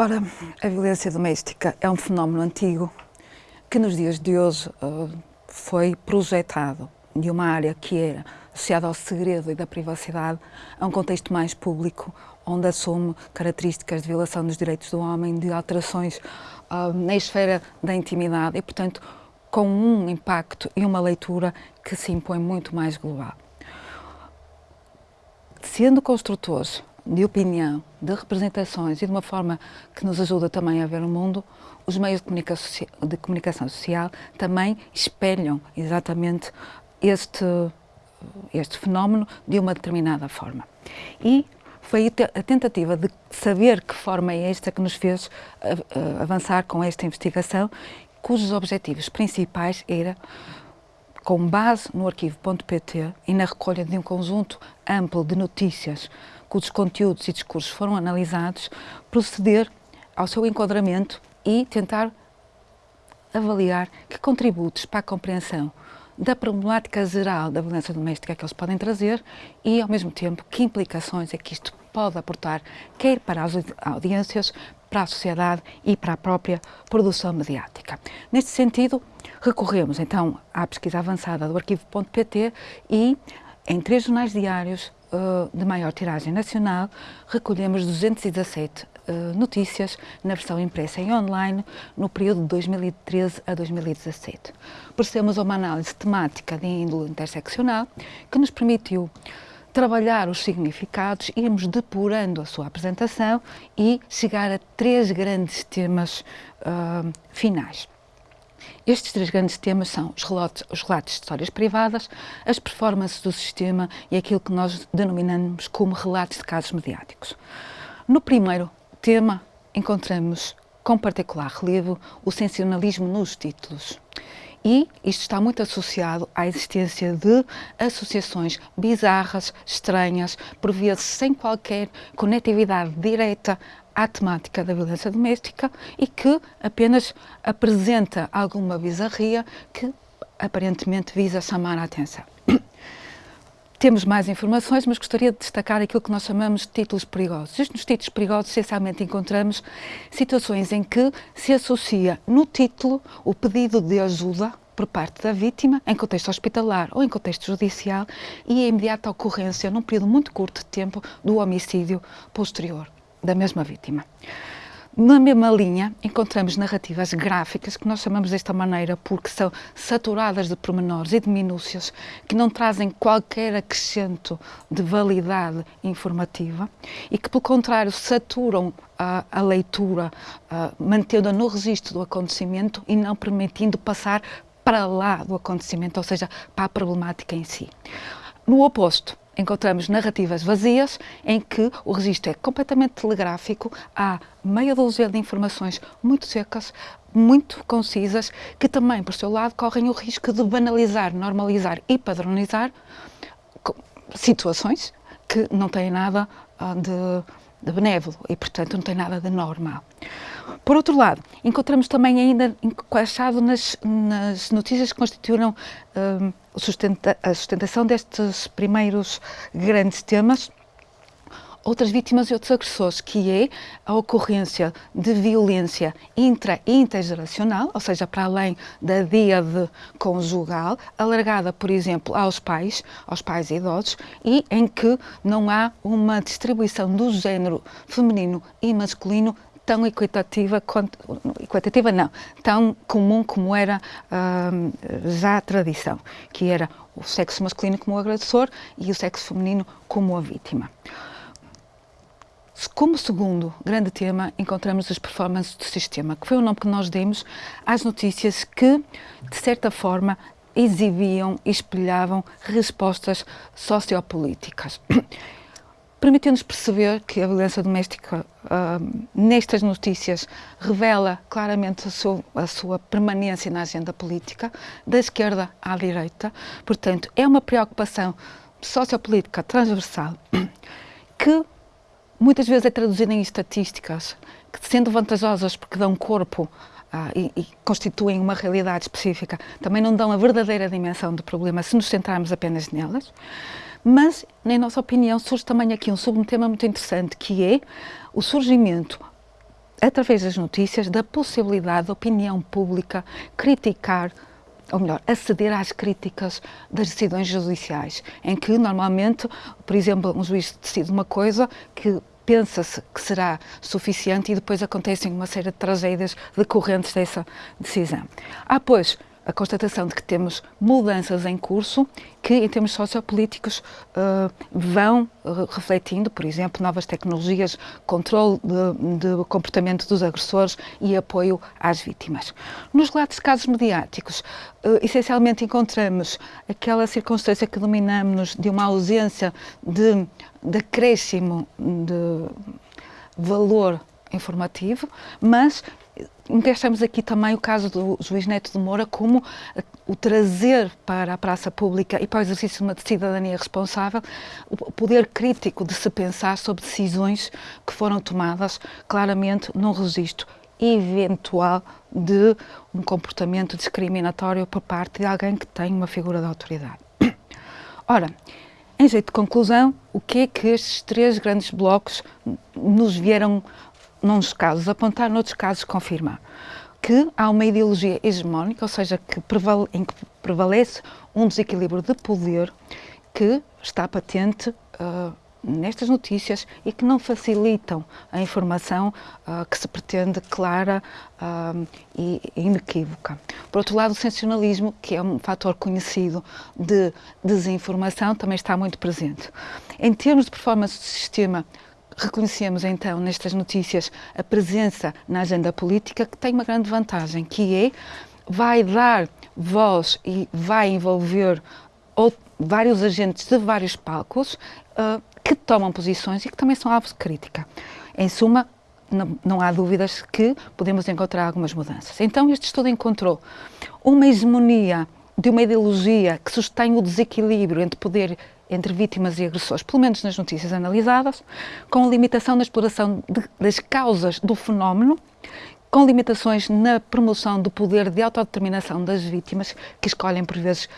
Ora, a violência doméstica é um fenómeno antigo que nos dias de hoje uh, foi projetado de uma área que era associada ao segredo e da privacidade a um contexto mais público, onde assume características de violação dos direitos do homem, de alterações uh, na esfera da intimidade e, portanto, com um impacto e uma leitura que se impõe muito mais global. Sendo construtores de opinião, de representações e de uma forma que nos ajuda também a ver o mundo, os meios de comunicação, de comunicação social também espelham exatamente este, este fenómeno de uma determinada forma. E foi a tentativa de saber que forma é esta que nos fez avançar com esta investigação, cujos objetivos principais era com base no arquivo.pt e na recolha de um conjunto amplo de notícias cujos conteúdos e discursos foram analisados, proceder ao seu enquadramento e tentar avaliar que contributos para a compreensão da problemática geral da violência doméstica que eles podem trazer e, ao mesmo tempo, que implicações é que isto pode aportar, quer para as audiências, para a sociedade e para a própria produção mediática. Neste sentido, recorremos então à pesquisa avançada do arquivo.pt e, em três jornais diários, de maior tiragem nacional, recolhemos 217 uh, notícias na versão impressa e online no período de 2013 a 2017. Procedemos a uma análise temática de índole interseccional que nos permitiu trabalhar os significados, irmos depurando a sua apresentação e chegar a três grandes temas uh, finais. Estes três grandes temas são os relatos, os relatos de histórias privadas, as performances do sistema e aquilo que nós denominamos como relatos de casos mediáticos. No primeiro tema, encontramos com particular relevo o sensacionalismo nos títulos. E isto está muito associado à existência de associações bizarras, estranhas, por vezes sem qualquer conectividade direta à temática da violência doméstica e que apenas apresenta alguma bizarria que aparentemente visa chamar a atenção. Temos mais informações, mas gostaria de destacar aquilo que nós chamamos de títulos perigosos. Nos títulos perigosos, essencialmente, encontramos situações em que se associa no título o pedido de ajuda por parte da vítima, em contexto hospitalar ou em contexto judicial, e a imediata ocorrência, num período muito curto de tempo, do homicídio posterior da mesma vítima. Na mesma linha, encontramos narrativas gráficas, que nós chamamos desta maneira porque são saturadas de pormenores e de minúcias, que não trazem qualquer acrescento de validade informativa e que, pelo contrário, saturam a, a leitura, mantendo-a no registro do acontecimento e não permitindo passar para lá do acontecimento, ou seja, para a problemática em si. No oposto, encontramos narrativas vazias em que o registro é completamente telegráfico, há meia dúzia de informações muito secas, muito concisas, que também, por seu lado, correm o risco de banalizar, normalizar e padronizar situações que não têm nada ah, de, de benévolo e, portanto, não têm nada de normal. Por outro lado, encontramos também ainda encaixado nas, nas notícias que constituíram um, sustenta, a sustentação destes primeiros grandes temas outras vítimas e outros agressores, que é a ocorrência de violência intra e intergeracional, ou seja, para além da díade conjugal, alargada, por exemplo, aos pais, aos pais idosos, e em que não há uma distribuição do género feminino e masculino tão equitativa, quanto, equitativa não, tão comum como era uh, já a tradição, que era o sexo masculino como o agressor e o sexo feminino como a vítima. Como segundo grande tema, encontramos as performances do sistema, que foi o nome que nós demos às notícias que, de certa forma, exibiam e espelhavam respostas sociopolíticas permitiu-nos perceber que a violência doméstica, uh, nestas notícias, revela claramente a sua, a sua, permanência na agenda política, da esquerda à direita. Portanto, é uma preocupação sociopolítica transversal que muitas vezes é traduzida em estatísticas, que sendo vantajosas porque dão corpo ah, e, e, constituem uma realidade específica, também não dão a verdadeira dimensão do problema se nos centrarmos apenas nelas. Mas, na nossa opinião, surge também aqui um subtema muito interessante, que é o surgimento através das notícias, da possibilidade da opinião pública criticar ou melhor, aceder às críticas das decisões judiciais, em que normalmente, por exemplo, um juiz decide uma coisa que pensa-se que será suficiente e depois acontecem uma série de tragédias decorrentes dessa decisão. Há, pois, a constatação de que temos mudanças em curso que, em termos sociopolíticos, uh, vão uh, refletindo, por exemplo, novas tecnologias, controle de, comportamento dos agressores e apoio às vítimas. Nos relatos de casos mediáticos, uh, essencialmente encontramos aquela circunstância que dominamos de uma ausência de, de acréscimo de valor informativo, mas encaixamos aqui também o caso do juiz Neto de Moura como o trazer para a praça pública e para o exercício de uma cidadania responsável o poder crítico de se pensar sobre decisões que foram tomadas claramente num registro eventual de um comportamento discriminatório por parte de alguém que tem uma figura de autoridade. Ora, em jeito de conclusão, o que é que estes três grandes blocos nos vieram nos casos apontar, noutros casos confirmar que há uma ideologia hegemónica, ou seja, que prevale, em que prevalece um desequilíbrio de poder que está patente uh, nestas notícias e que não facilitam a informação uh, que se pretende clara uh, e inequívoca. Por outro lado, o sensacionalismo, que é um fator conhecido de desinformação, também está muito presente. Em termos de performance do sistema, Reconhecemos então nestas notícias a presença na agenda política que tem uma grande vantagem, que é vai dar voz e vai envolver vários agentes de vários palcos uh, que tomam posições e que também são alvos de crítica. Em suma, não, não, há dúvidas que podemos encontrar algumas mudanças. Então, este estudo encontrou uma hegemonia de uma ideologia que sustém o desequilíbrio entre poder entre vítimas e agressores, pelo menos nas notícias analisadas, com limitação na exploração de, das causas do fenómeno, com limitações na promoção do poder de autodeterminação das vítimas, que escolhem, por vezes,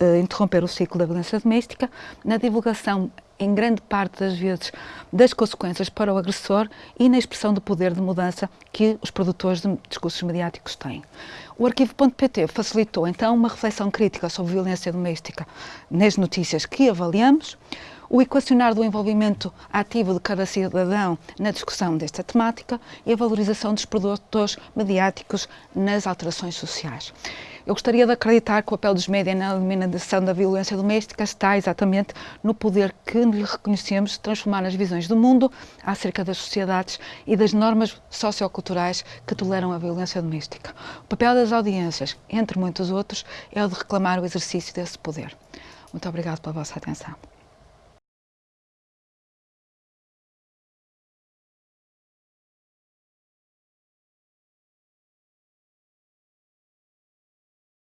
eh, interromper o ciclo da violência doméstica, na divulgação em grande parte das vezes, das consequências para o agressor e na expressão do poder de mudança que os produtores de discursos mediáticos têm. O arquivo.pt facilitou então uma reflexão crítica sobre violência doméstica nas notícias que avaliamos, o equacionar do envolvimento ativo de cada cidadão na discussão desta temática e a valorização dos produtores mediáticos nas alterações sociais. Eu gostaria de acreditar que o papel dos médias na eliminação da violência doméstica está exatamente no poder que lhe reconhecemos de transformar as visões do mundo acerca das sociedades e das normas socioculturais que toleram a violência doméstica. O papel das audiências, entre muitos outros, é o de reclamar o exercício desse poder. Muito obrigado pela vossa atenção.